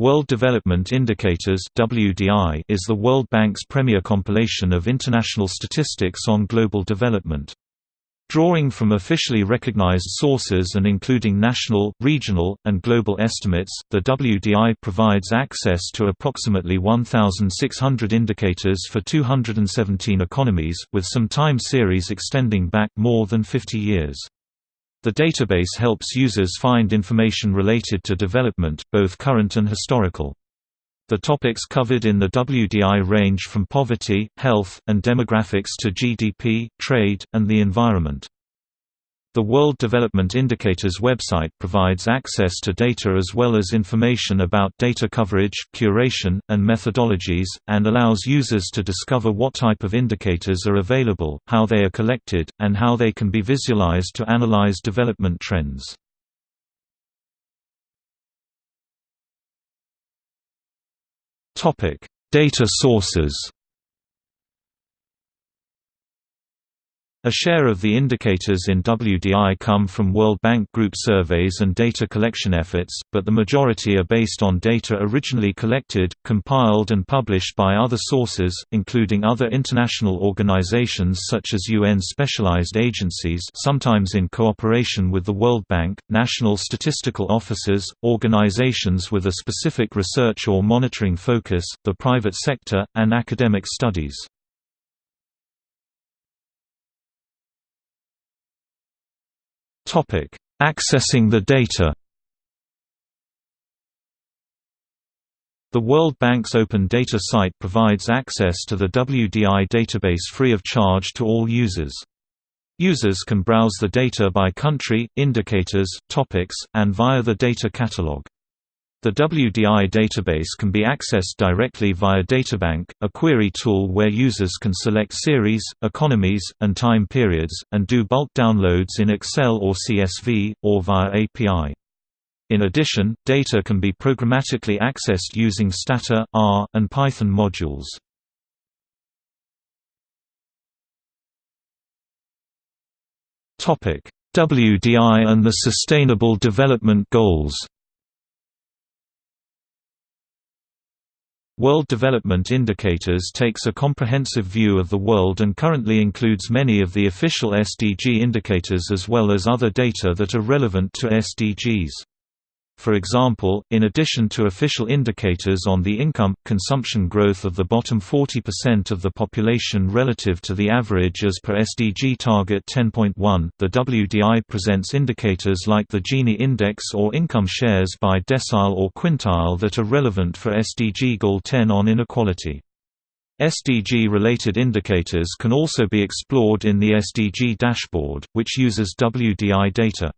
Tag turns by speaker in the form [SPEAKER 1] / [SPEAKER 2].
[SPEAKER 1] World Development Indicators (WDI) is the World Bank's premier compilation of international statistics on global development. Drawing from officially recognized sources and including national, regional, and global estimates, the WDI provides access to approximately 1,600 indicators for 217 economies, with some time series extending back more than 50 years. The database helps users find information related to development, both current and historical. The topics covered in the WDI range from poverty, health, and demographics to GDP, trade, and the environment. The World Development Indicators website provides access to data as well as information about data coverage, curation, and methodologies, and allows users to discover what type of indicators are available, how they are collected, and how they can be visualized to analyze development trends. Data sources A share of the indicators in WDI come from World Bank Group surveys and data collection efforts, but the majority are based on data originally collected, compiled and published by other sources, including other international organizations such as UN specialized agencies sometimes in cooperation with the World Bank, national statistical offices, organizations with a specific research or monitoring focus, the private sector, and academic studies. Accessing the data The World Bank's Open Data site provides access to the WDI database free of charge to all users. Users can browse the data by country, indicators, topics, and via the data catalog. The WDI database can be accessed directly via Databank, a query tool where users can select series, economies, and time periods, and do bulk downloads in Excel or CSV, or via API. In addition, data can be programmatically accessed using Stata, R, and Python modules. WDI and the Sustainable Development Goals World Development Indicators takes a comprehensive view of the world and currently includes many of the official SDG indicators as well as other data that are relevant to SDGs. For example, in addition to official indicators on the income, consumption growth of the bottom 40% of the population relative to the average as per SDG Target 10.1, the WDI presents indicators like the Gini Index or income shares by decile or quintile that are relevant for SDG Goal 10 on inequality. SDG-related indicators can also be explored in the SDG dashboard, which uses WDI data.